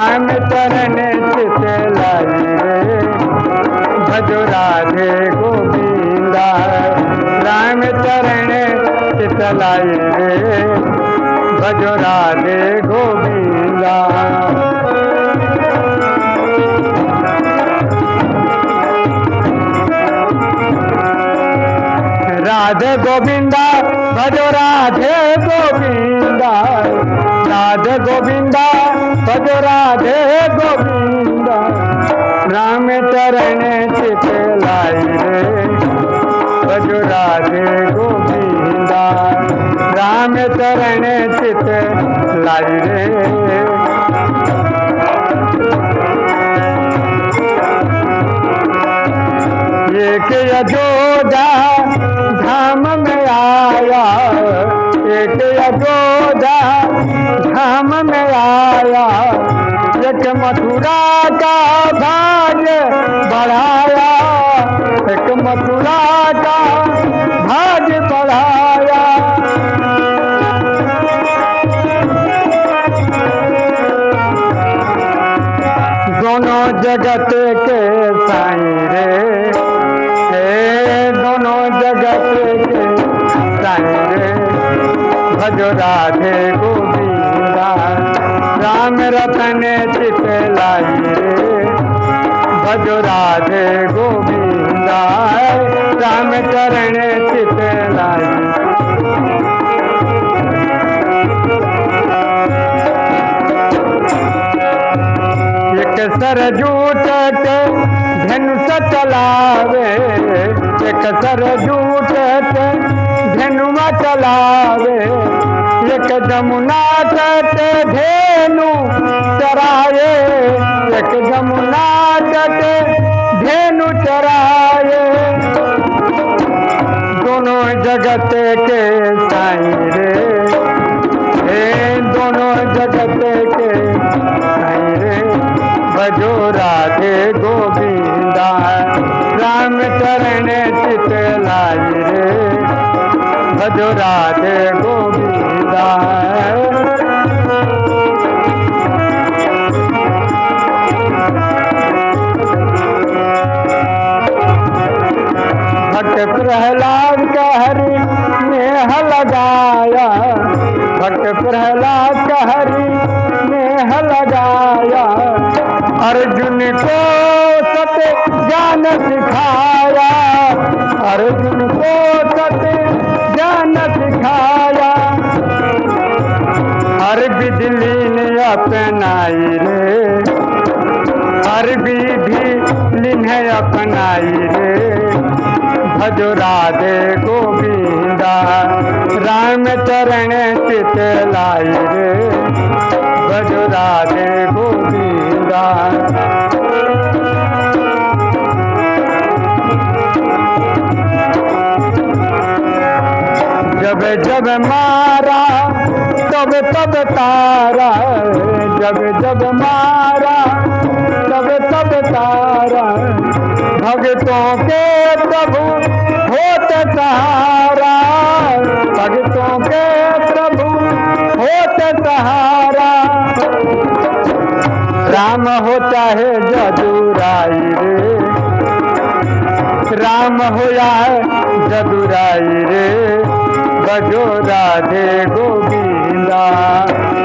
राम चरण भजो राधे गोविंदा। राम चरण चित भजो राधे गोविंदा। राधे गोविंदा, भजो राधे गोविंदा। राधे गोविंदा भजो राधे गोविंदा। राम चरण चित लाई रे। भजो राधे गोविंदा। राम चरण चित लाई रे। एक यजोदा धाम में आया। यजोदा धाम में आया। एक मथुरा का भाग्य बढ़ाया। एक मथुरा का भाग्य बढ़ाया। दोनों जगत के साईं रे। दोनों जगत के साईं भजो राधे गोविंदा। राम रतन चित रे भजो राधे गोविंदा। राम चरण चित लाई एक सरजूट के धनुष चलावे एक सरजूट के धनुआ चलावे। एक जमुना तट धेनु चराए। एक जमुना तट धेनु चराए। दोनों जगत के साईं रे। हे दोनों जगत के साई रे। भजो राधे गोविंदा। राम चरण चित लाई रे। भजो राधे गोविंदा भक्त प्रहलाद का हरि नेह लगाया भक्त प्रहलाद का हरि नेह लगाया अर्जुन को सत्य ज्ञान सिखाया। अर्जुन को सत्य ज्ञान सिखाया हर बिजली ने अपनाई रे। हर विधि लिन्ह अपनाई रे। भजो राधे गोविंदा, राम चरण चित लाई रे। भजो राधे गोविंदा। जब जब मारा, तब तब तारा, जब जब मारा, तब तब तारा। भगतों के प्रभु होत सहारा। भगतों के प्रभु होत सहारा। राम हो चाहे जदुराई रे। राम होया है जदुराई रे। बजो राधे गोविंदा।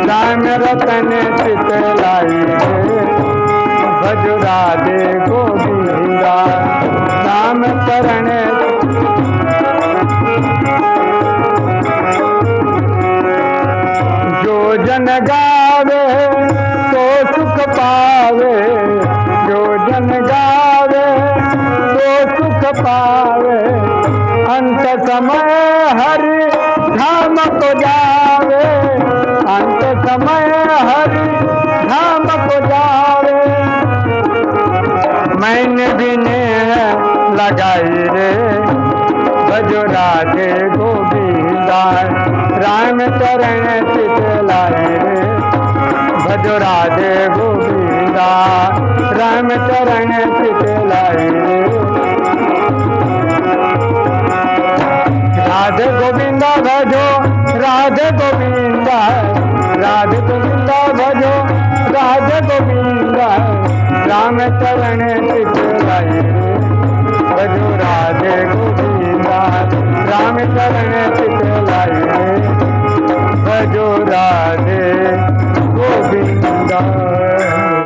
राम रतन चित लाई रे। भजो राधे गोविंदा। राम चरण जो जन गावे तो सुख पावे। जो जन गावे तो सुख पावे अंत समय हरि धाम को जावे। अंत समय हरि धाम को जावे। मैंने नेह लगाई रे भजो राधे गोविंदा राम चरण चित लाई रे। भजो राधे गोविंदा राम चरण लाए। राधे गोविंदा भजो, राधे गोविंदा राधे गोविंदा भजो, राधे गोविंदा, राम चरण लाए। भजो राधे गोविंदा।